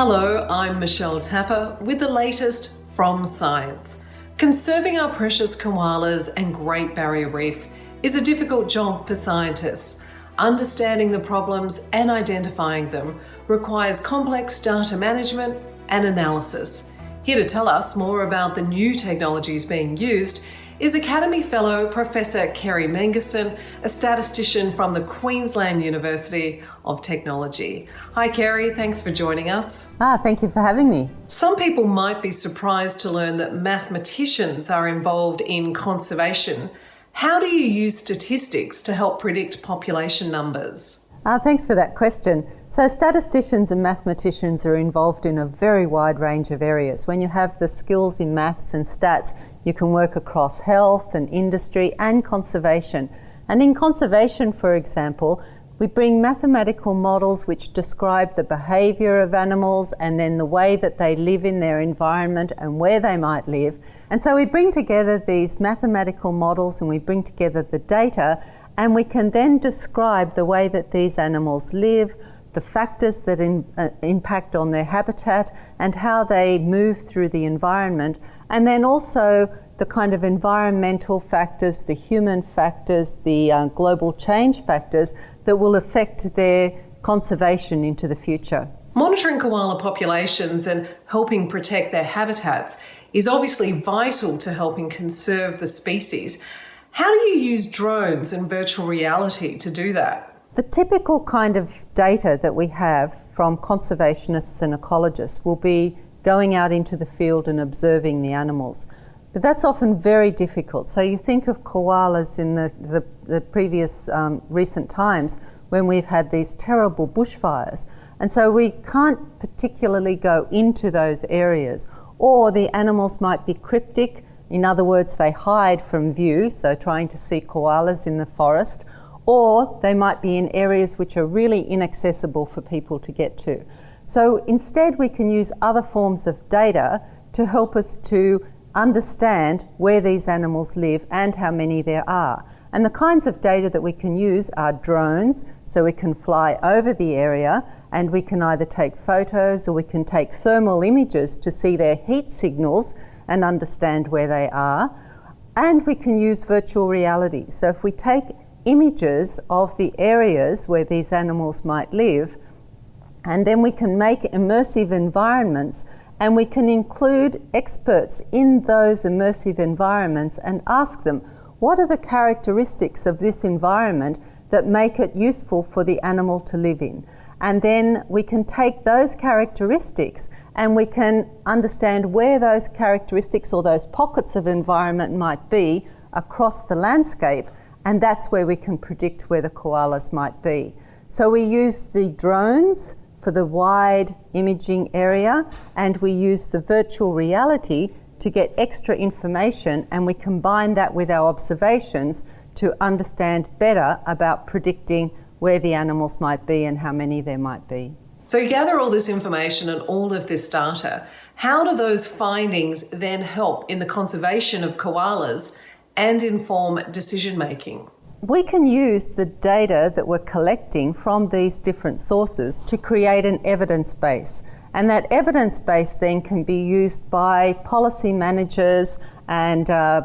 Hello, I'm Michelle Tapper with the latest from science. Conserving our precious koalas and Great Barrier Reef is a difficult job for scientists. Understanding the problems and identifying them requires complex data management and analysis. Here to tell us more about the new technologies being used is Academy Fellow Professor Kerry Mengersen, a statistician from the Queensland University of Technology. Hi Kerry, thanks for joining us. Ah, thank you for having me. Some people might be surprised to learn that mathematicians are involved in conservation. How do you use statistics to help predict population numbers? Uh, thanks for that question. So, statisticians and mathematicians are involved in a very wide range of areas. When you have the skills in maths and stats, you can work across health and industry and conservation. And in conservation, for example, we bring mathematical models which describe the behaviour of animals and then the way that they live in their environment and where they might live. And so we bring together these mathematical models and we bring together the data and we can then describe the way that these animals live, the factors that in, uh, impact on their habitat, and how they move through the environment, and then also the kind of environmental factors, the human factors, the uh, global change factors that will affect their conservation into the future. Monitoring koala populations and helping protect their habitats is obviously vital to helping conserve the species. How do you use drones and virtual reality to do that? The typical kind of data that we have from conservationists and ecologists will be going out into the field and observing the animals. But that's often very difficult. So you think of koalas in the, the, the previous um, recent times when we've had these terrible bushfires. And so we can't particularly go into those areas. Or the animals might be cryptic in other words, they hide from view, so trying to see koalas in the forest, or they might be in areas which are really inaccessible for people to get to. So instead, we can use other forms of data to help us to understand where these animals live and how many there are. And the kinds of data that we can use are drones, so we can fly over the area and we can either take photos or we can take thermal images to see their heat signals and understand where they are. And we can use virtual reality. So if we take images of the areas where these animals might live, and then we can make immersive environments and we can include experts in those immersive environments and ask them, what are the characteristics of this environment that make it useful for the animal to live in? And then we can take those characteristics and we can understand where those characteristics or those pockets of environment might be across the landscape. And that's where we can predict where the koalas might be. So we use the drones for the wide imaging area and we use the virtual reality to get extra information and we combine that with our observations to understand better about predicting where the animals might be and how many there might be. So you gather all this information and all of this data. How do those findings then help in the conservation of koalas and inform decision making? We can use the data that we're collecting from these different sources to create an evidence base. And that evidence base then can be used by policy managers and uh,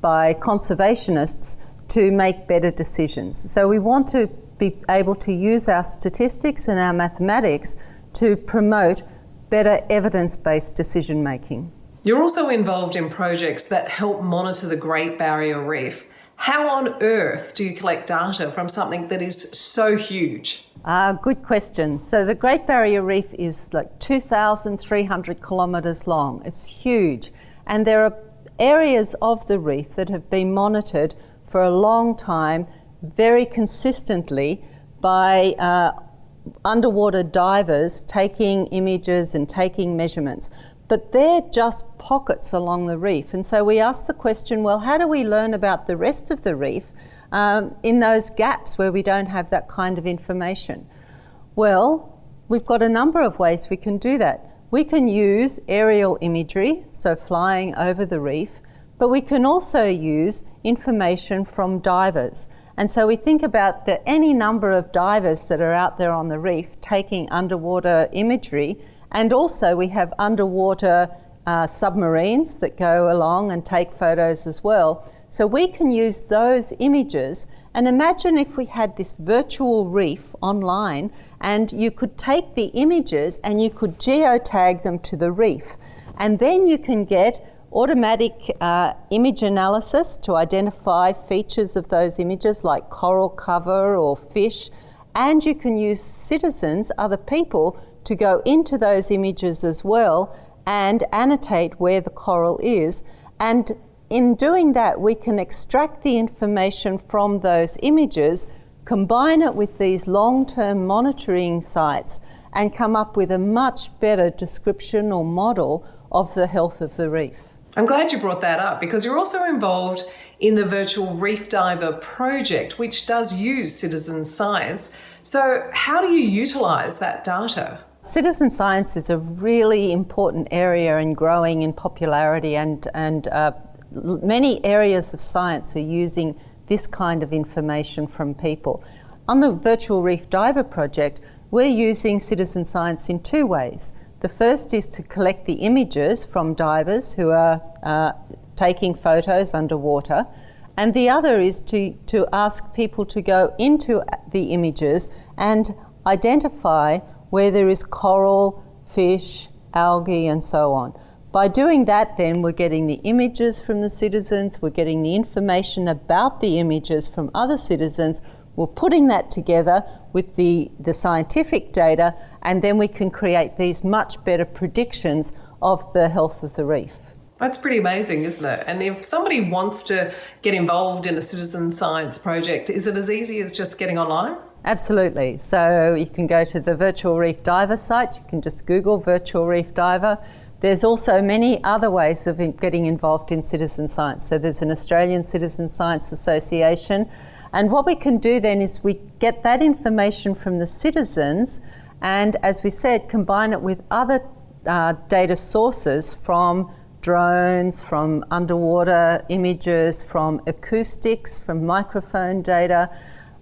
by conservationists to make better decisions. So we want to be able to use our statistics and our mathematics to promote better evidence-based decision making. You're also involved in projects that help monitor the Great Barrier Reef. How on earth do you collect data from something that is so huge? Uh, good question. So the Great Barrier Reef is like 2,300 kilometres long. It's huge. And there are areas of the reef that have been monitored for a long time very consistently by uh, underwater divers taking images and taking measurements. But they're just pockets along the reef. And so we ask the question well, how do we learn about the rest of the reef um, in those gaps where we don't have that kind of information? Well, we've got a number of ways we can do that. We can use aerial imagery, so flying over the reef, but we can also use information from divers. And so we think about the, any number of divers that are out there on the reef taking underwater imagery And also, we have underwater uh, submarines that go along and take photos as well. So we can use those images and imagine if we had this virtual reef online and you could take the images and you could geotag them to the reef. And then you can get automatic uh, image analysis to identify features of those images like coral cover or fish. And you can use citizens, other people, to go into those images as well and annotate where the coral is. And in doing that, we can extract the information from those images, combine it with these long-term monitoring sites, and come up with a much better description or model of the health of the reef. I'm glad you brought that up because you're also involved in the Virtual Reef Diver project, which does use citizen science. So, how do you utilise that data? Citizen science is a really important area and growing in popularity, and, and uh, many areas of science are using this kind of information from people. On the Virtual Reef Diver project, we're using citizen science in two ways. The first is to collect the images from divers who are uh, taking photos underwater, and the other is to, to ask people to go into the images and identify where there is coral, fish, algae, and so on. By doing that, then, we're getting the images from the citizens, we're getting the information about the images from other citizens, we're putting that together with the, the scientific data, and then we can create these much better predictions of the health of the reef. That's pretty amazing, isn't it? And if somebody wants to get involved in a citizen science project, is it as easy as just getting online? Absolutely. So you can go to the Virtual Reef Diver site, you can just Google Virtual Reef Diver. There's also many other ways of getting involved in citizen science. So there's an Australian Citizen Science Association. And what we can do then is we get that information from the citizens and, as we said, combine it with other uh, data sources from drones, from underwater images, from acoustics, from microphone data.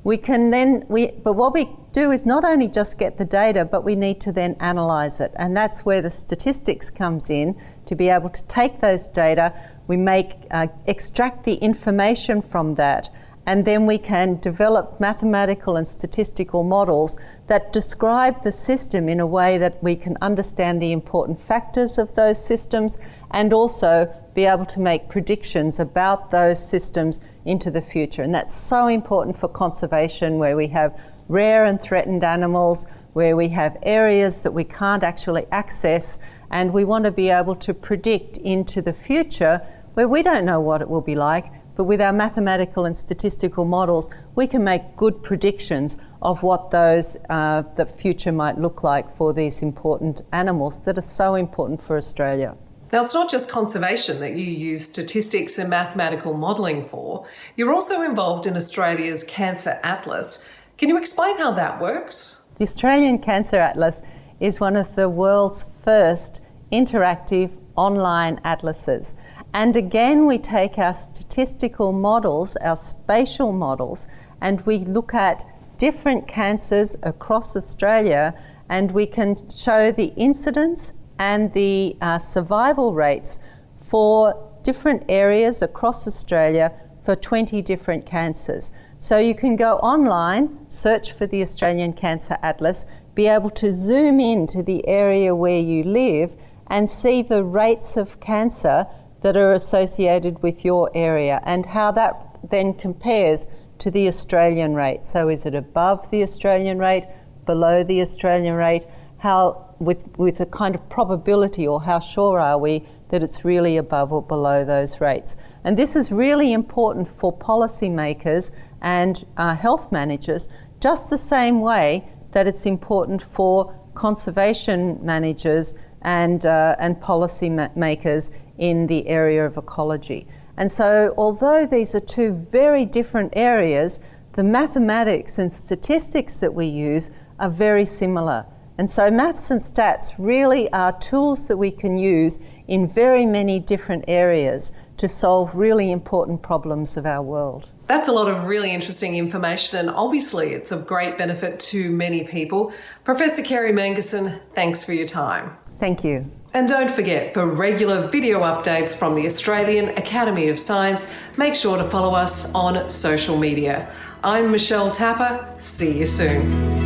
We can then, we, but what we do is not only just get the data, but we need to then analyze it. And that's where the statistics comes in to be able to take those data, we make, uh, extract the information from that, and then we can develop mathematical and statistical models that describe the system in a way that we can understand the important factors of those systems and also be able to make predictions about those systems into the future. And that's so important for conservation, where we have rare and threatened animals, where we have areas that we can't actually access, and we want to be able to predict into the future where we don't know what it will be like. But with our mathematical and statistical models, we can make good predictions of what those uh, the future might look like for these important animals that are so important for Australia. Now, it's not just conservation that you use statistics and mathematical modelling for. You're also involved in Australia's Cancer Atlas. Can you explain how that works? The Australian Cancer Atlas is one of the world's first interactive online atlases. And again, we take our statistical models, our spatial models, and we look at different cancers across Australia and we can show the incidence and the uh, survival rates for different areas across Australia for 20 different cancers. So you can go online, search for the Australian Cancer Atlas, be able to zoom in to the area where you live and see the rates of cancer that are associated with your area and how that then compares to the Australian rate. So is it above the Australian rate, below the Australian rate? How with, with a kind of probability or how sure are we that it's really above or below those rates. And this is really important for policymakers and uh, health managers, just the same way that it's important for conservation managers and, uh, and policy ma makers in the area of ecology. And so, although these are two very different areas, the mathematics and statistics that we use are very similar. And so maths and stats really are tools that we can use in very many different areas to solve really important problems of our world. That's a lot of really interesting information, and obviously, it's of great benefit to many people. Professor Kerry Mengersen, thanks for your time. Thank you. And don't forget, for regular video updates from the Australian Academy of Science, make sure to follow us on social media. I'm Michelle Tapper. See you soon.